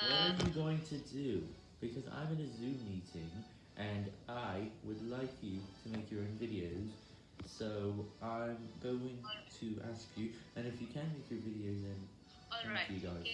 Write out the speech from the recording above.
What are you um, going to do? Because I'm in a Zoom meeting, and I would like you to make your own videos, so I'm going to ask you, and if you can make your video, then thank right. you guys.